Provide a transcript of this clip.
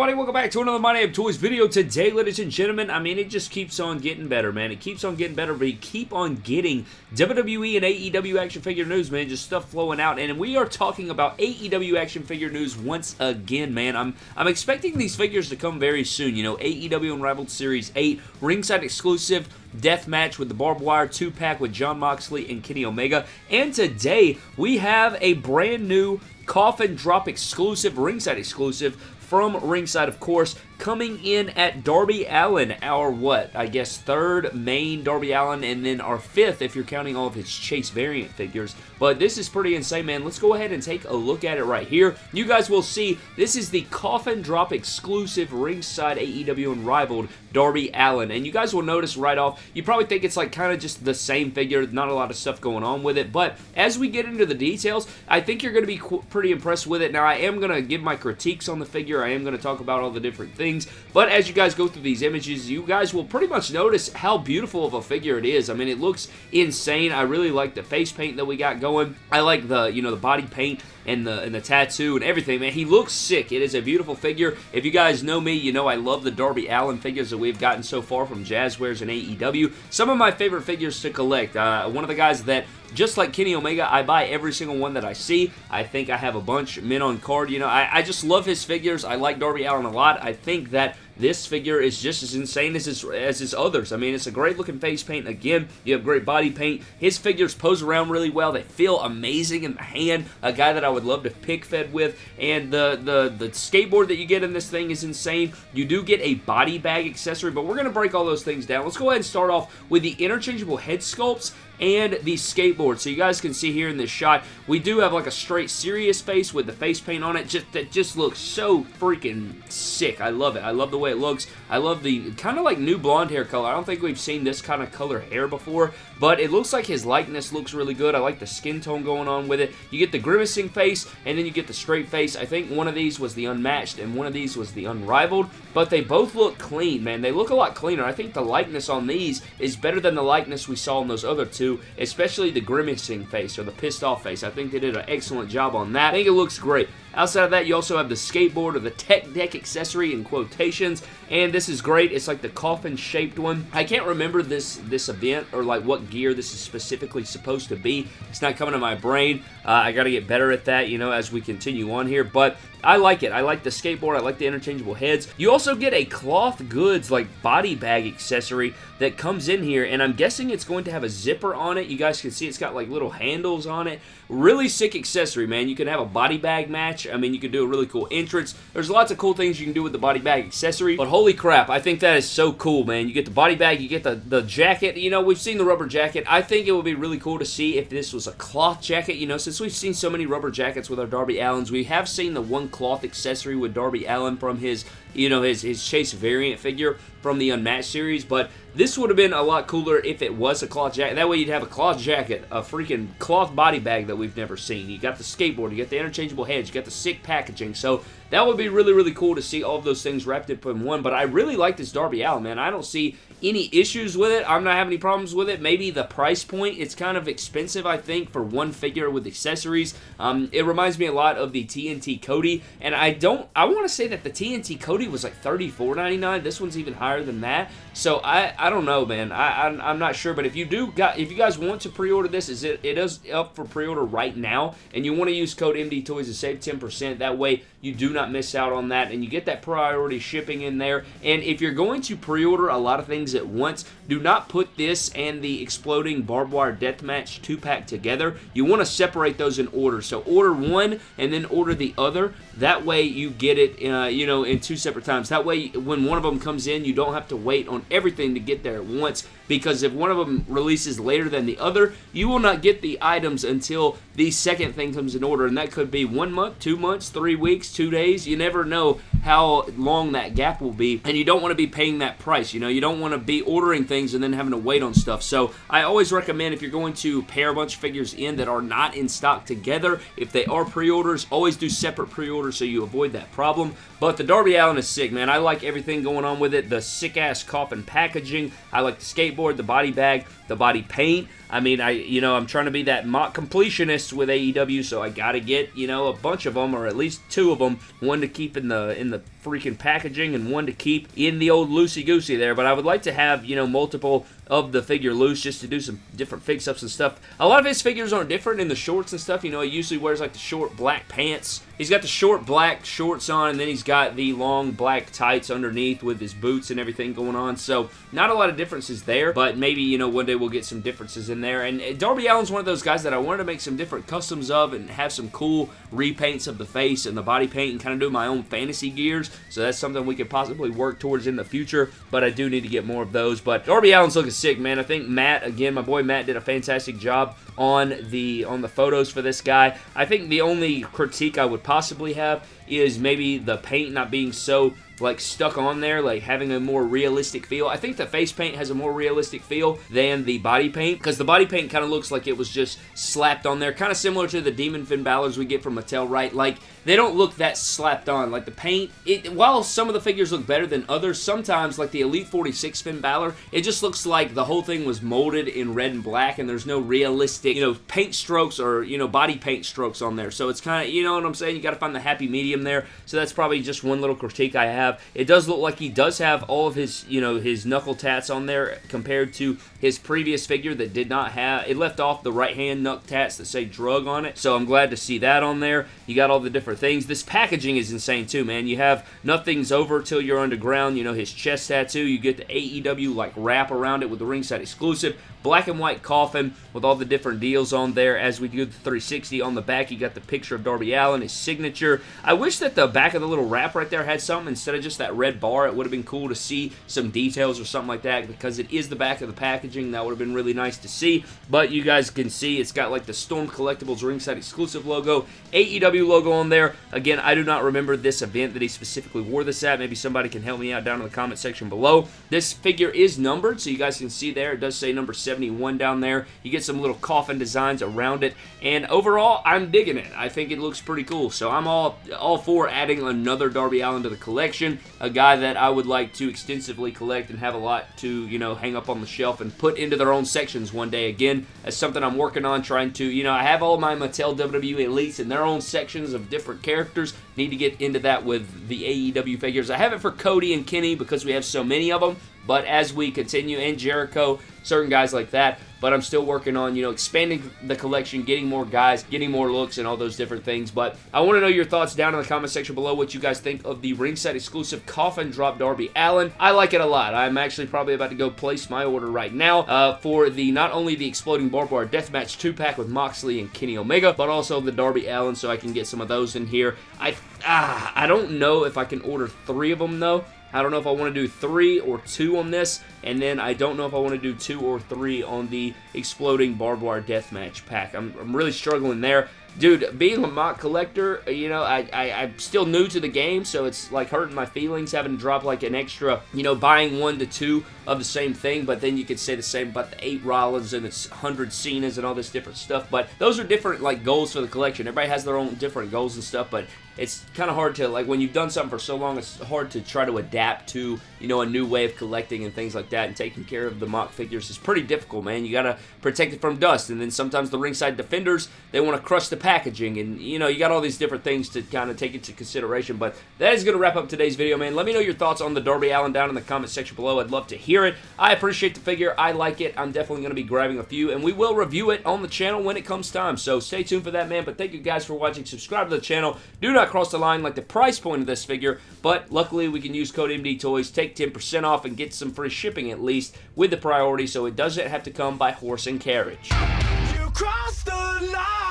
everybody? Welcome back to another My Name Toys video. Today, ladies and gentlemen, I mean, it just keeps on getting better, man. It keeps on getting better, but you keep on getting WWE and AEW action figure news, man. Just stuff flowing out, and we are talking about AEW action figure news once again, man. I'm I'm expecting these figures to come very soon. You know, AEW Unrivaled Series 8, ringside exclusive, death match with the barbed wire 2-pack with Jon Moxley and Kenny Omega. And today, we have a brand new coffin drop exclusive, ringside exclusive from ringside, of course, coming in at Darby Allin, our what? I guess third main Darby Allin, and then our fifth if you're counting all of his Chase variant figures. But this is pretty insane, man. Let's go ahead and take a look at it right here. You guys will see this is the Coffin Drop exclusive ringside AEW Unrivaled Darby Allin. And you guys will notice right off, you probably think it's like kind of just the same figure, not a lot of stuff going on with it. But as we get into the details, I think you're going to be pretty impressed with it. Now, I am going to give my critiques on the figure. I am going to talk about all the different things. But as you guys go through these images, you guys will pretty much notice how beautiful of a figure it is. I mean, it looks insane. I really like the face paint that we got going. I like the, you know, the body paint and the and the tattoo and everything, man. He looks sick. It is a beautiful figure. If you guys know me, you know I love the Darby Allin figures that we've gotten so far from Jazwares and AEW. Some of my favorite figures to collect. Uh, one of the guys that just like Kenny Omega, I buy every single one that I see. I think I have a bunch mint on card. You know, I, I just love his figures. I like Darby Allin a lot. I think that this figure is just as insane as his, as his others. I mean, it's a great looking face paint. Again, you have great body paint. His figures pose around really well. They feel amazing in the hand. A guy that I would love to pick fed with. And the, the, the skateboard that you get in this thing is insane. You do get a body bag accessory, but we're going to break all those things down. Let's go ahead and start off with the interchangeable head sculpts and the skateboard. So you guys can see here in this shot, we do have like a straight serious face with the face paint on it. Just That just looks so freaking sick. I love it. I love the way it looks. I love the kind of like new blonde hair color. I don't think we've seen this kind of color hair before, but it looks like his likeness looks really good. I like the skin tone going on with it. You get the grimacing face, and then you get the straight face. I think one of these was the unmatched, and one of these was the unrivaled, but they both look clean, man. They look a lot cleaner. I think the likeness on these is better than the likeness we saw in those other two especially the grimacing face or the pissed off face. I think they did an excellent job on that. I think it looks great. Outside of that, you also have the skateboard or the tech deck accessory in quotations, and this is great. It's like the coffin-shaped one. I can't remember this, this event or like what gear this is specifically supposed to be. It's not coming to my brain. Uh, I got to get better at that, you know, as we continue on here, but I like it. I like the skateboard. I like the interchangeable heads. You also get a cloth goods like body bag accessory that comes in here, and I'm guessing it's going to have a zipper on it. You guys can see it's got like little handles on it. Really sick accessory, man. You can have a body bag match. I mean, you can do a really cool entrance. There's lots of cool things you can do with the body bag accessory, but holy crap, I think that is so cool, man. You get the body bag, you get the, the jacket. You know, we've seen the rubber jacket. I think it would be really cool to see if this was a cloth jacket, you know, since we've seen so many rubber jackets with our Darby Allins, we have seen the one cloth accessory with Darby Allin from his you know, his, his Chase variant figure from the Unmatched series, but this would have been a lot cooler if it was a cloth jacket. That way you'd have a cloth jacket, a freaking cloth body bag that we've never seen. You got the skateboard, you got the interchangeable heads, you got the sick packaging, so that would be really, really cool to see all of those things wrapped up in one, but I really like this Darby Allin, man. I don't see any issues with it. I'm not having any problems with it. Maybe the price point, it's kind of expensive, I think, for one figure with accessories. Um, it reminds me a lot of the TNT Cody, and I don't, I want to say that the TNT Cody was like $34.99. This one's even higher than that. So I, I don't know, man. I, I'm, I'm not sure, but if you do got, if you guys want to pre-order this, is it, it is up for pre-order right now, and you want to use code MD Toys to save 10%. That way you do not miss out on that, and you get that priority shipping in there. And if you're going to pre-order a lot of things at once, do not put this and the Exploding Barbed Wire Deathmatch 2-pack together. You want to separate those in order. So order one and then order the other. That way you get it, uh, you know, in two separate times. That way when one of them comes in, you don't have to wait on everything to get there at once because if one of them releases later than the other, you will not get the items until the second thing comes in order, and that could be one month, two months, three weeks, two days. You never know how long that gap will be, and you don't want to be paying that price. You know, you don't want to be ordering things and then having to wait on stuff. So I always recommend if you're going to pair a bunch of figures in that are not in stock together, if they are pre-orders, always do separate pre-orders so you avoid that problem. But the Darby Allin is sick, man. I like everything going on with it. The sick-ass coffin packaging. I like the skateboard, the body bag, the body paint. I mean, I you know, I'm trying to be that MOC completionist with AEW, so I got to get, you know, a bunch of them, or at least two of them. One to keep in the in the freaking packaging and one to keep in the old loosey-goosey there, but I would like to have, you know, multiple of the figure loose just to do some different fix-ups and stuff. A lot of his figures aren't different in the shorts and stuff. You know, he usually wears like the short black pants. He's got the short black shorts on, and then he's got the long black tights underneath with his boots and everything going on. So, not a lot of differences there, but maybe, you know, one day we'll get some differences in there. And Darby Allin's one of those guys that I wanted to make some different customs of and have some cool repaints of the face and the body paint and kind of do my own fantasy gears. So that's something we could possibly work towards in the future, but I do need to get more of those. But Darby Allin's looking sick, man. I think Matt, again, my boy Matt did a fantastic job on the on the photos for this guy. I think the only critique I would possibly have is maybe the paint not being so like stuck on there, like having a more realistic feel. I think the face paint has a more realistic feel than the body paint because the body paint kind of looks like it was just slapped on there, kind of similar to the Demon Finn Balor's we get from Mattel, right? Like they don't look that slapped on. Like the paint, it while some of the figures look better than others, sometimes like the Elite 46 Finn Balor, it just looks like the whole thing was molded in red and black and there's no realistic, you know, paint strokes or, you know, body paint strokes on there. So it's kind of, you know what I'm saying? You got to find the happy medium there. So that's probably just one little critique I have. It does look like he does have all of his, you know, his knuckle tats on there compared to his previous figure that did not have, it left off the right hand knuck tats that say drug on it. So I'm glad to see that on there. You got all the different things. This packaging is insane too, man. You have nothing's over till you're underground. You know, his chest tattoo. You get the AEW like wrap around it with the ringside exclusive black and white coffin with all the different deals on there as we do the 360 on the back you got the picture of Darby Allin, his signature I wish that the back of the little wrap right there had something instead of just that red bar it would have been cool to see some details or something like that because it is the back of the packaging. That would have been really nice to see. But you guys can see it's got like the Storm Collectibles ringside exclusive logo AEW logo on there. Again I do not remember this event that he specifically wore this at. Maybe somebody can help me out down in the comment section below. This figure is numbered so you guys can see there it does say number 71 down there. You get some little coffin designs around it, and overall, I'm digging it. I think it looks pretty cool, so I'm all, all for adding another Darby Allin to the collection, a guy that I would like to extensively collect and have a lot to, you know, hang up on the shelf and put into their own sections one day. Again, that's something I'm working on, trying to, you know, I have all my Mattel WWE Elites in their own sections of different characters. Need to get into that with the AEW figures. I have it for Cody and Kenny because we have so many of them, but as we continue, and Jericho, certain guys like that, but I'm still working on, you know, expanding the collection, getting more guys, getting more looks, and all those different things. But I want to know your thoughts down in the comment section below, what you guys think of the ringside exclusive Coffin Drop Darby Allin. I like it a lot. I'm actually probably about to go place my order right now uh, for the not only the Exploding Barbed Wire Deathmatch 2-pack with Moxley and Kenny Omega, but also the Darby Allin, so I can get some of those in here. I, ah, I don't know if I can order three of them, though. I don't know if I want to do three or two on this, and then I don't know if I want to do two or three on the Exploding Barbed Wire Deathmatch pack. I'm, I'm really struggling there. Dude, being a MOC collector, uh, you know, I, I, I'm still new to the game, so it's like hurting my feelings having to drop like an extra, you know, buying one to two of the same thing, but then you could say the same about the eight Rollins and its 100 Cenas and all this different stuff, but those are different, like, goals for the collection. Everybody has their own different goals and stuff, but it's kind of hard to, like, when you've done something for so long, it's hard to try to adapt to, you know, a new way of collecting and things like that, and taking care of the MOC figures is pretty difficult, man. You gotta protect it from dust, and then sometimes the ringside defenders, they want to crush the packaging, and, you know, you got all these different things to kind of take into consideration, but that is going to wrap up today's video, man. Let me know your thoughts on the Darby Allin down in the comment section below. I'd love to hear it. I appreciate the figure. I like it. I'm definitely going to be grabbing a few, and we will review it on the channel when it comes time, so stay tuned for that, man, but thank you guys for watching. Subscribe to the channel. Do not cross the line like the price point of this figure, but luckily we can use code MD Toys, take 10% off, and get some free shipping at least with the priority, so it doesn't have to come by horse and carriage. You crossed the line.